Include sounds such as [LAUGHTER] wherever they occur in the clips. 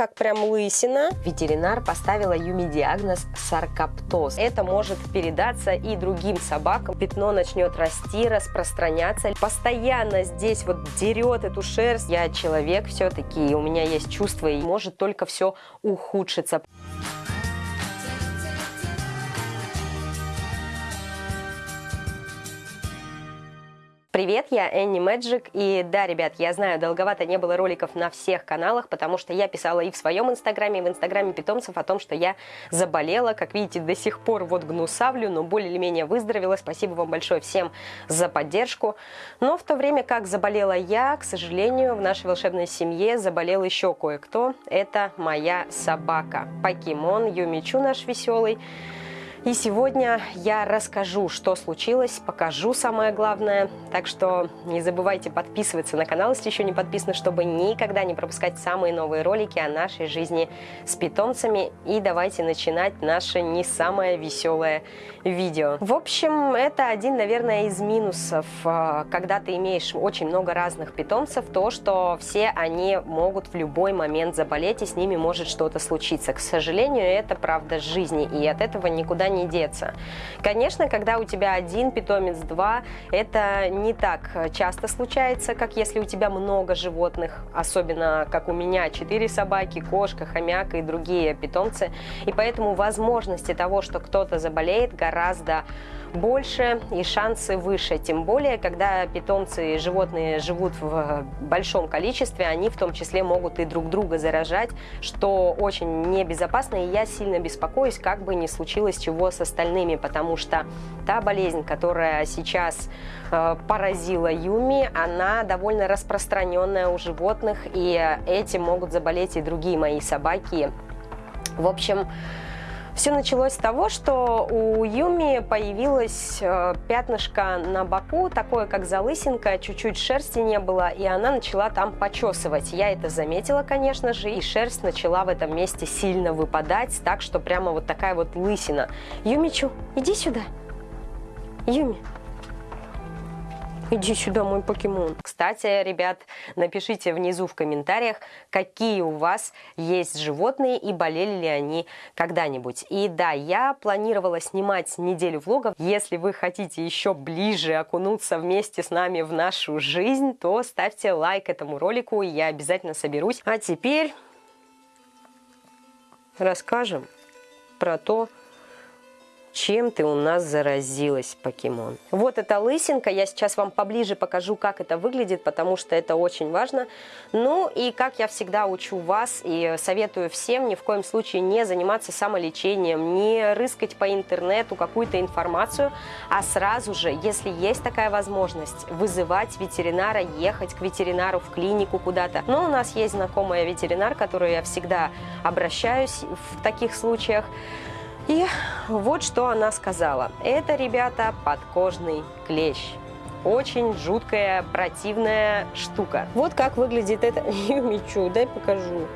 как прям лысина. Ветеринар поставила Юми диагноз саркоптоз. Это может передаться и другим собакам. Пятно начнет расти, распространяться. Постоянно здесь вот дерет эту шерсть. Я человек все-таки, у меня есть чувство, и может только все ухудшиться. Привет, я Энни Мэджик, и да, ребят, я знаю, долговато не было роликов на всех каналах, потому что я писала и в своем инстаграме, и в инстаграме питомцев о том, что я заболела, как видите, до сих пор вот гнусавлю, но более или менее выздоровела, спасибо вам большое всем за поддержку, но в то время как заболела я, к сожалению, в нашей волшебной семье заболел еще кое-кто, это моя собака, покемон Юмичу наш веселый, и сегодня я расскажу, что случилось, покажу самое главное. Так что не забывайте подписываться на канал, если еще не подписаны, чтобы никогда не пропускать самые новые ролики о нашей жизни с питомцами. И давайте начинать наше не самое веселое видео. В общем, это один, наверное, из минусов, а, когда ты имеешь очень много разных питомцев, то, что все они могут в любой момент заболеть, и с ними может что-то случиться. К сожалению, это правда жизни, и от этого никуда не деться. Конечно, когда у тебя один питомец, два, это не так часто случается, как если у тебя много животных, особенно как у меня, четыре собаки, кошка, хомяк и другие питомцы. И поэтому возможности того, что кто-то заболеет, гораздо больше и шансы выше. Тем более, когда питомцы и животные живут в большом количестве, они в том числе могут и друг друга заражать, что очень небезопасно. И я сильно беспокоюсь, как бы ни случилось чего с остальными, потому что та болезнь, которая сейчас э, поразила Юми, она довольно распространенная у животных, и этим могут заболеть и другие мои собаки. В общем, все началось с того, что у Юми появилось э, пятнышко на боку, такое как залысинка, чуть-чуть шерсти не было, и она начала там почесывать. Я это заметила, конечно же, и шерсть начала в этом месте сильно выпадать, так что прямо вот такая вот лысина. Юмичу, иди сюда. Юми, [LAUGHS] Иди сюда, мой покемон. Кстати, ребят, напишите внизу в комментариях, какие у вас есть животные и болели ли они когда-нибудь. И да, я планировала снимать неделю влогов. Если вы хотите еще ближе окунуться вместе с нами в нашу жизнь, то ставьте лайк этому ролику, и я обязательно соберусь. А теперь расскажем про то, чем ты у нас заразилась, покемон. Вот эта лысинка, я сейчас вам поближе покажу, как это выглядит, потому что это очень важно. Ну и как я всегда учу вас и советую всем ни в коем случае не заниматься самолечением, не рыскать по интернету какую-то информацию, а сразу же, если есть такая возможность, вызывать ветеринара, ехать к ветеринару в клинику куда-то. Но у нас есть знакомая ветеринар, к которой я всегда обращаюсь в таких случаях. И вот что она сказала. Это, ребята, подкожный клещ. Очень жуткая, противная штука. Вот как выглядит это [LAUGHS] Юмичу. Дай покажу.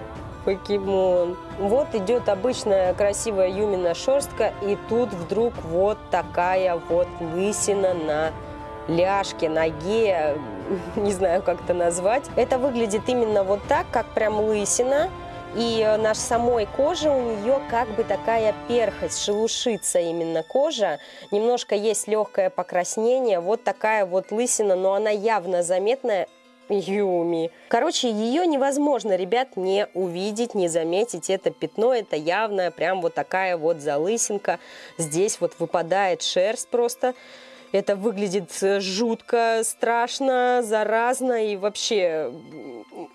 Покемон. Вот идет обычная красивая Юмина шерстка, и тут вдруг вот такая вот лысина на ляжке, ноге, [LAUGHS] не знаю, как это назвать. Это выглядит именно вот так, как прям лысина. И э, на самой коже у нее как бы такая перхоть, шелушится именно кожа. Немножко есть легкое покраснение, вот такая вот лысина, но она явно заметная. Юми. Короче, ее невозможно, ребят, не увидеть, не заметить. Это пятно, это явно прям вот такая вот залысинка. Здесь вот выпадает шерсть просто. Это выглядит э, жутко, страшно, заразно и вообще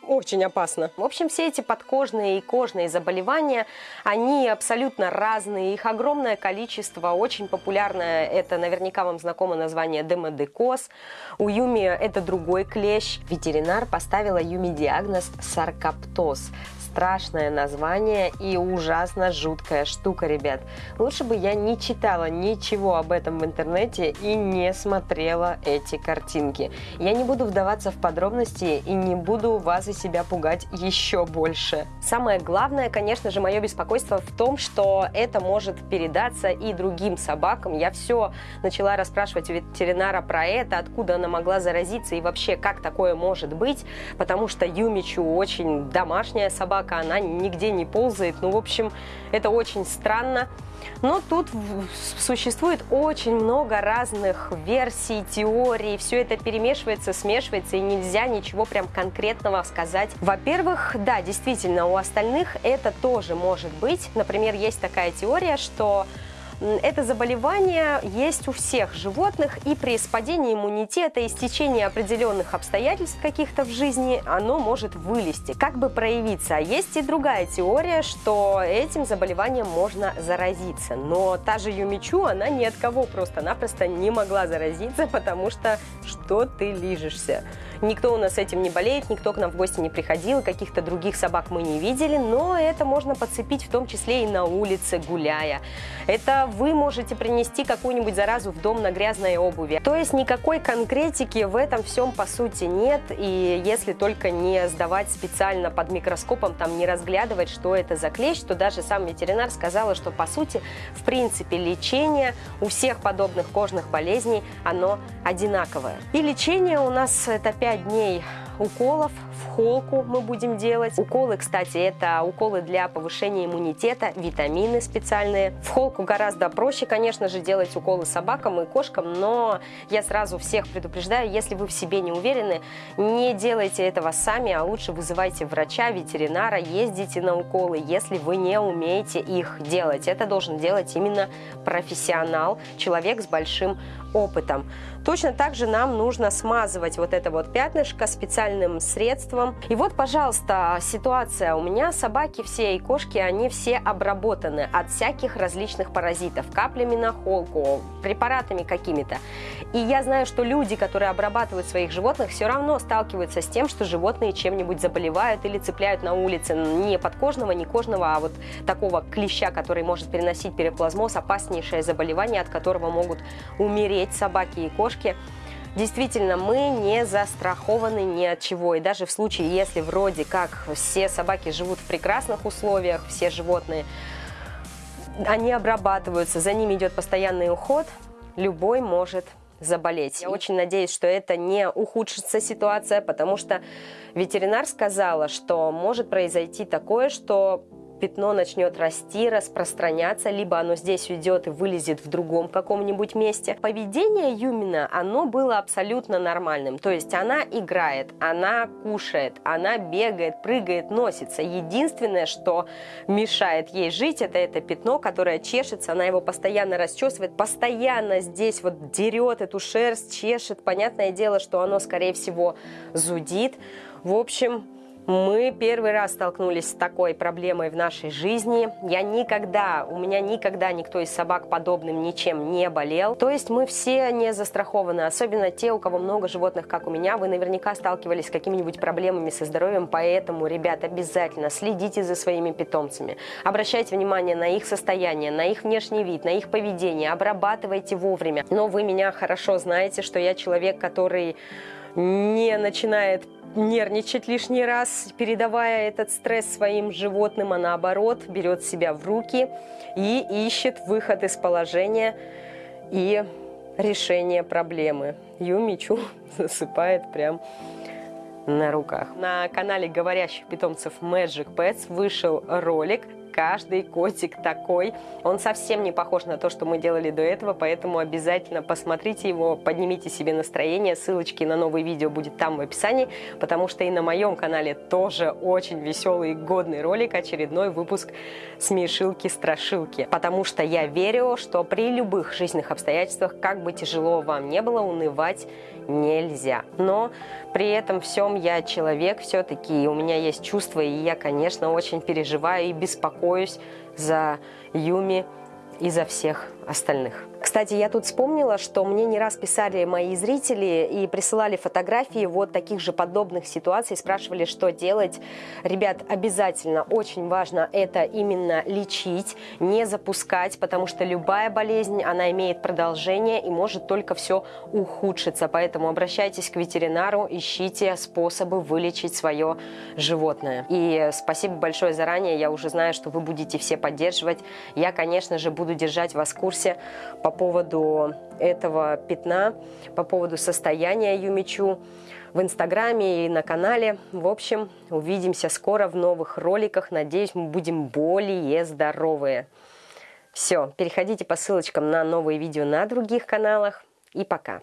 очень опасно. В общем, все эти подкожные и кожные заболевания, они абсолютно разные, их огромное количество, очень популярное, это наверняка вам знакомо название демодекоз. У Юми это другой клещ. Ветеринар поставила Юми диагноз саркоптоз страшное название и ужасно жуткая штука, ребят. Лучше бы я не читала ничего об этом в интернете и не смотрела эти картинки. Я не буду вдаваться в подробности и не буду вас и себя пугать еще больше. Самое главное, конечно же, мое беспокойство в том, что это может передаться и другим собакам. Я все начала расспрашивать ветеринара про это, откуда она могла заразиться и вообще как такое может быть, потому что Юмичу очень домашняя собака, собака, она нигде не ползает. Ну, в общем, это очень странно. Но тут существует очень много разных версий, теорий, все это перемешивается, смешивается, и нельзя ничего прям конкретного сказать. Во-первых, да, действительно, у остальных это тоже может быть. Например, есть такая теория, что это заболевание есть у всех животных, и при спадении иммунитета и стечении определенных обстоятельств каких-то в жизни оно может вылезти, как бы проявиться. А есть и другая теория, что этим заболеванием можно заразиться. Но та же Юмичу, она ни от кого просто-напросто не могла заразиться, [LAUGHS] потому что что ты лижешься? Никто у нас этим не болеет, никто к нам в гости не приходил, каких-то других собак мы не видели, но это можно подцепить в том числе и на улице, гуляя. Это вы можете принести какую-нибудь заразу в дом на грязной обуви. То есть никакой конкретики в этом всем по сути нет, и если только не сдавать специально под микроскопом, там не разглядывать, что это за клещ, то даже сам ветеринар сказала, что по сути, в принципе, лечение у всех подобных кожных болезней, оно одинаковое. И лечение у нас это 5 5 дней уколов в холку мы будем делать. Уколы, кстати, это уколы для повышения иммунитета, витамины специальные. В холку гораздо проще, конечно же, делать уколы собакам и кошкам, но я сразу всех предупреждаю, если вы в себе не уверены, не делайте этого сами, а лучше вызывайте врача, ветеринара, ездите на уколы, если вы не умеете их делать. Это должен делать именно профессионал, человек с большим опытом. Точно так же нам нужно смазывать вот это вот пятнышко специальным средством. И вот, пожалуйста, ситуация. У меня собаки все и кошки, они все обработаны от всяких различных паразитов. Каплями на холку, препаратами какими-то. И я знаю, что люди, которые обрабатывают своих животных, все равно сталкиваются с тем, что животные чем-нибудь заболевают или цепляют на улице не подкожного, не кожного, а вот такого клеща, который может переносить переплазмоз, опаснейшее заболевание, от которого могут умереть собаки и кошки. Действительно, мы не застрахованы ни от чего. И даже в случае, если вроде как все собаки живут в прекрасных условиях, все животные, они обрабатываются, за ними идет постоянный уход, любой может заболеть. Я очень надеюсь, что это не ухудшится ситуация, потому что ветеринар сказала, что может произойти такое, что пятно начнет расти, распространяться, либо оно здесь уйдет и вылезет в другом каком-нибудь месте. Поведение Юмина, оно было абсолютно нормальным. То есть она играет, она кушает, она бегает, прыгает, носится. Единственное, что мешает ей жить, это это пятно, которое чешется, она его постоянно расчесывает, постоянно здесь вот дерет эту шерсть, чешет. Понятное дело, что оно, скорее всего, зудит. В общем, мы первый раз столкнулись с такой проблемой в нашей жизни. Я никогда, у меня никогда никто из собак подобным ничем не болел. То есть мы все не застрахованы, особенно те, у кого много животных, как у меня. Вы наверняка сталкивались с какими-нибудь проблемами со здоровьем, поэтому, ребят, обязательно следите за своими питомцами. Обращайте внимание на их состояние, на их внешний вид, на их поведение, обрабатывайте вовремя. Но вы меня хорошо знаете, что я человек, который не начинает нервничать лишний раз, передавая этот стресс своим животным, а наоборот берет себя в руки и ищет выход из положения и решение проблемы. Юмичу [LAUGHS] засыпает прям на руках. На канале говорящих питомцев Magic Pets вышел ролик каждый котик такой. Он совсем не похож на то, что мы делали до этого, поэтому обязательно посмотрите его, поднимите себе настроение. Ссылочки на новые видео будет там в описании, потому что и на моем канале тоже очень веселый и годный ролик, очередной выпуск смешилки-страшилки. Потому что я верю, что при любых жизненных обстоятельствах, как бы тяжело вам не было, унывать нельзя. Но при этом всем я человек все-таки, у меня есть чувства, и я, конечно, очень переживаю и беспокоюсь за Юми и за всех остальных. Кстати, я тут вспомнила, что мне не раз писали мои зрители и присылали фотографии вот таких же подобных ситуаций, спрашивали, что делать. Ребят, обязательно, очень важно это именно лечить, не запускать, потому что любая болезнь, она имеет продолжение и может только все ухудшиться. Поэтому обращайтесь к ветеринару, ищите способы вылечить свое животное. И спасибо большое заранее, я уже знаю, что вы будете все поддерживать. Я, конечно же, буду держать вас в курсе по поводу этого пятна, по поводу состояния Юмичу в Инстаграме и на канале. В общем, увидимся скоро в новых роликах. Надеюсь, мы будем более здоровые. Все, переходите по ссылочкам на новые видео на других каналах. И пока.